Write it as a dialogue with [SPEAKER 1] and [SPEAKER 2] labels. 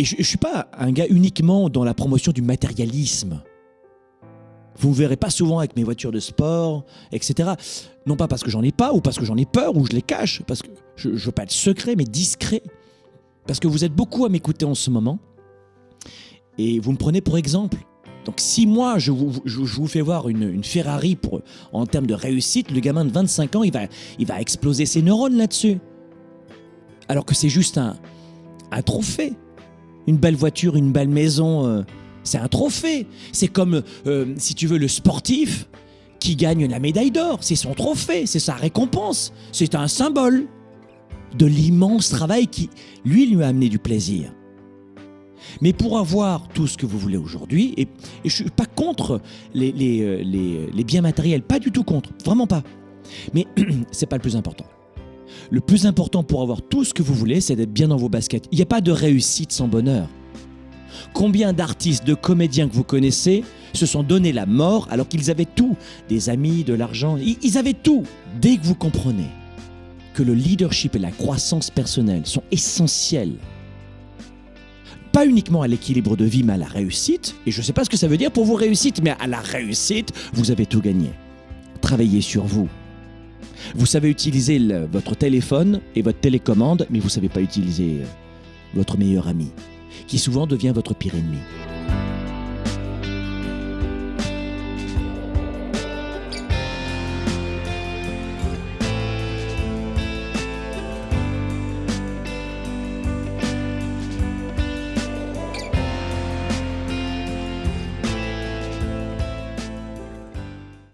[SPEAKER 1] Et je ne suis pas un gars uniquement dans la promotion du matérialisme. Vous ne me verrez pas souvent avec mes voitures de sport, etc. Non pas parce que j'en ai pas, ou parce que j'en ai peur, ou je les cache, parce que je ne veux pas être secret, mais discret. Parce que vous êtes beaucoup à m'écouter en ce moment, et vous me prenez pour exemple. Donc si moi, je vous, fais voir une, Ferrari en termes de réussite, le gamin de 25 ans, il va, il va exploser ses neurones là-dessus. Alors que c'est juste un, un trophée. Une belle voiture, une belle maison, euh, c'est un trophée. C'est comme, euh, si tu veux, le sportif qui gagne la médaille d'or. C'est son trophée, c'est sa récompense. C'est un symbole de l'immense travail qui, lui, lui a amené du plaisir. Mais pour avoir tout ce que vous voulez aujourd'hui, et, je ne suis pas contre les, euh, les, biens matériels, pas du tout contre, vraiment pas. Mais c'est pas le plus important. Le plus important pour avoir tout ce que vous voulez, c'est d'être bien dans vos baskets. Il n'y a pas de réussite sans bonheur. Combien d'artistes, de comédiens que vous connaissez se sont donné la mort alors qu'ils avaient tout, des amis, de l'argent, ils avaient tout. Dès que vous comprenez que le leadership et la croissance personnelle sont essentiels, pas uniquement à l'équilibre de vie, mais à la réussite, et je ne sais pas ce que ça veut dire pour vos réussites, mais à la réussite, vous avez tout gagné. Travaillez sur vous. Vous savez utiliser votre téléphone et votre télécommande, mais vous ne savez pas utiliser euh, votre meilleur ami qui souvent devient votre pire ennemi.